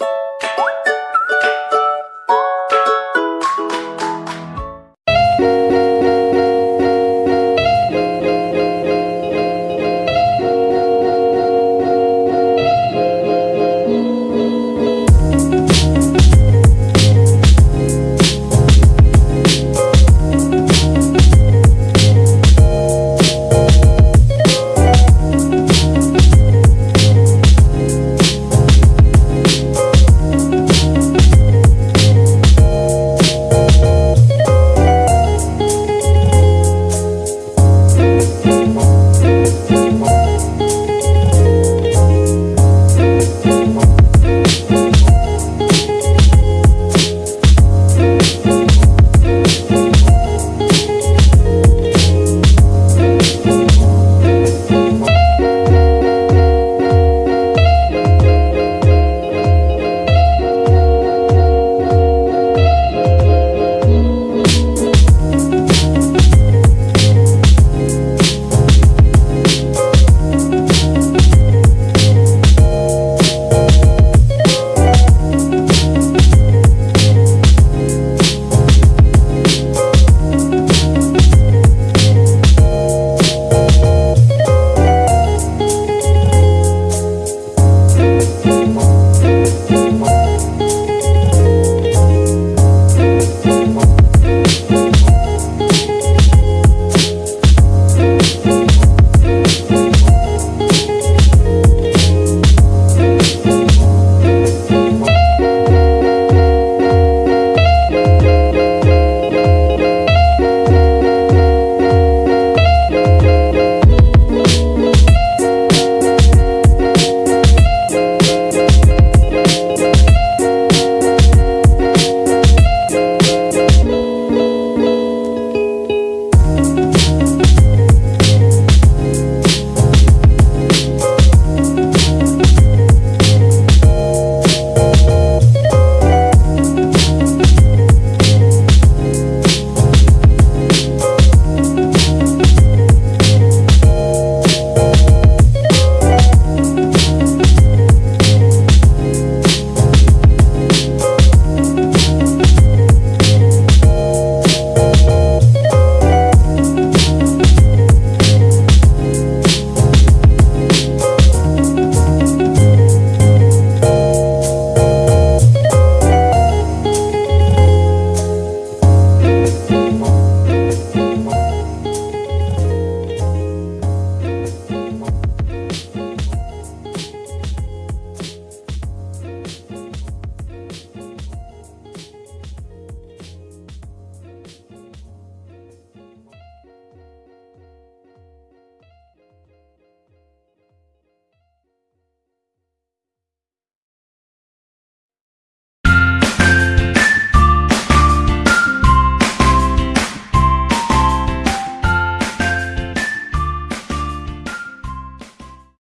you